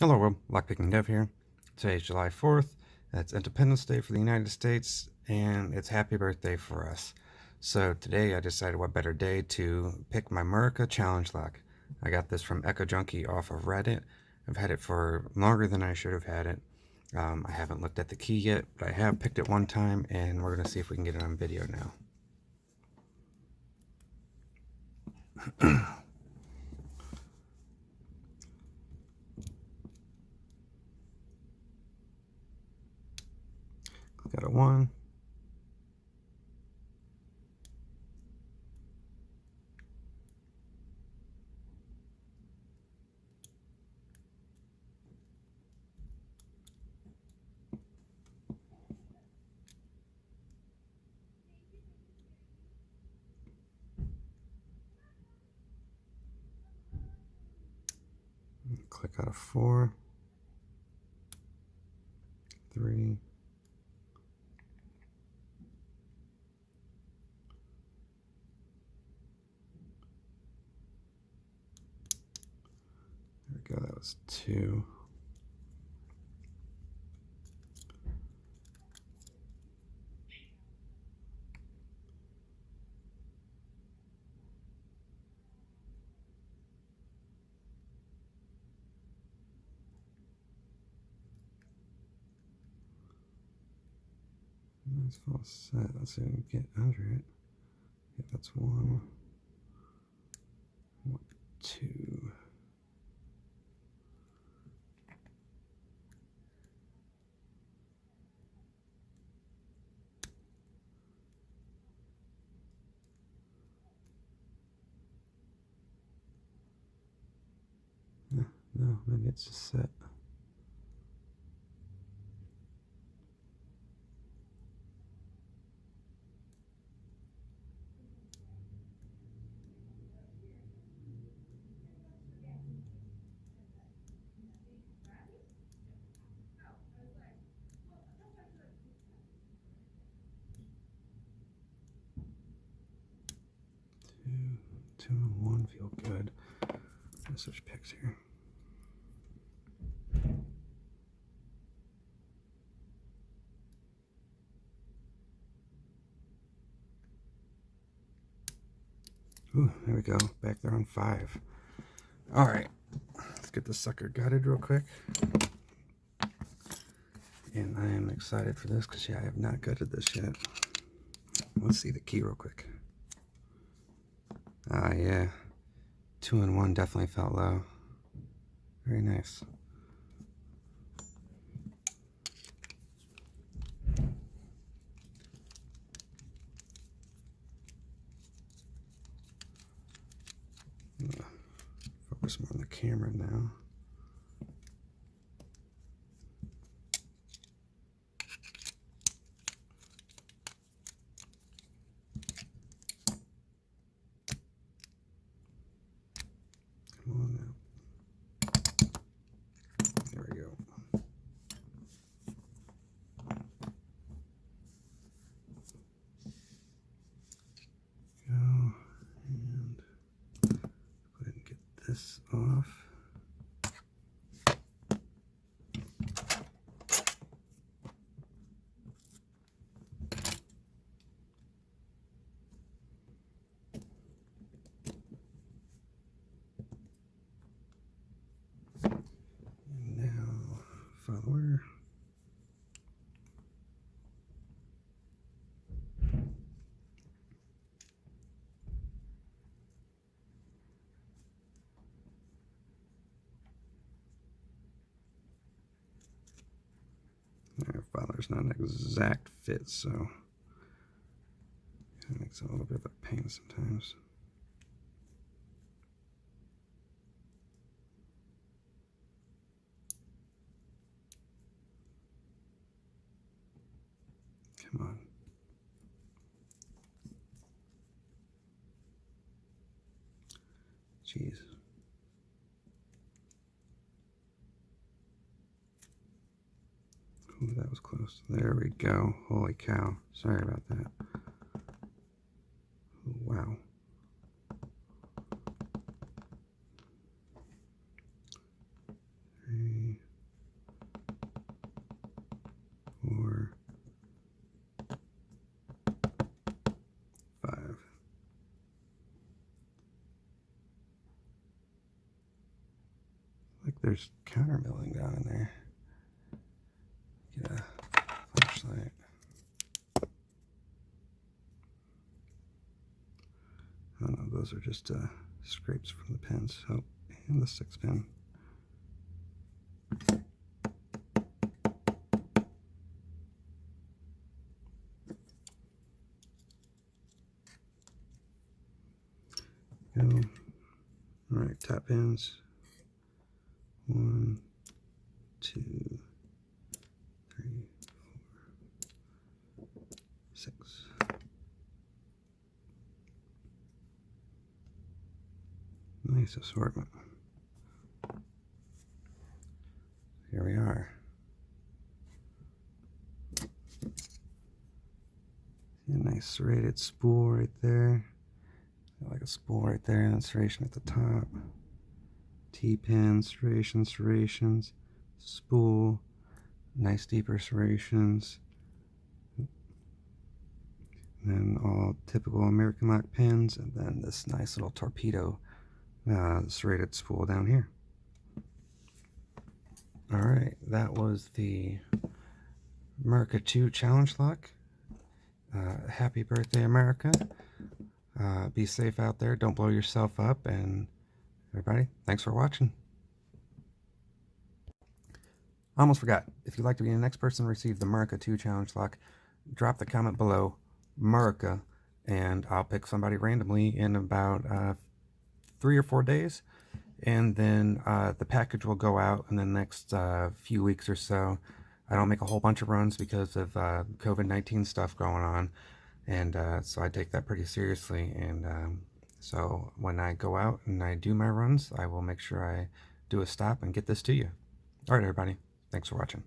Hello world, Lockpicking Dev here. Today is July 4th. That's Independence Day for the United States, and it's happy birthday for us. So today I decided what better day to pick my Murica Challenge Lock. I got this from Echo Junkie off of Reddit. I've had it for longer than I should have had it. Um, I haven't looked at the key yet, but I have picked it one time, and we're going to see if we can get it on video now. Got a one. Click out of four, three, There we go, that was two. That's all set. Let's see if we can get under it. Yeah, that's one. One, two. No, maybe it's just set. Two, and one feel good. Let's switch picks here. Ooh, there we go. Back there on five. All right. Let's get this sucker gutted real quick. And I am excited for this because, yeah, I have not gutted this yet. Let's see the key real quick. Ah, yeah. Two and one definitely felt low. Very nice. Focus more on the camera now. Come on now. There we go. Go and go ahead and get this off. And now, follower. Follower's not an exact fit, so it makes it a little bit of a pain sometimes. Come on. Jeez. Ooh, that was close. There we go. Holy cow. Sorry about that. Wow. Three, four, five. Like there's countermilling down in there. Flashlight. Oh no, those are just uh, scrapes from the pins. Oh, and the six pin. Go. All right, top pins. One, two, three, four, six. Nice assortment. Here we are. See a nice serrated spool right there. Like a spool right there and serration at the top. T-pin, serrations, serrations, spool, nice deeper serrations. And then all typical American lock pins, and then this nice little torpedo uh, serrated spool down here. All right, that was the America 2 Challenge Lock. Uh, happy birthday, America. Uh, be safe out there. Don't blow yourself up. And everybody, thanks for watching. I almost forgot. If you'd like to be the next person to receive the America 2 Challenge Lock, drop the comment below, America, and I'll pick somebody randomly in about uh, three or four days and then uh, the package will go out in the next uh, few weeks or so. I don't make a whole bunch of runs because of uh, COVID-19 stuff going on, and uh, so I take that pretty seriously. And um, so when I go out and I do my runs, I will make sure I do a stop and get this to you. All right, everybody. Thanks for watching.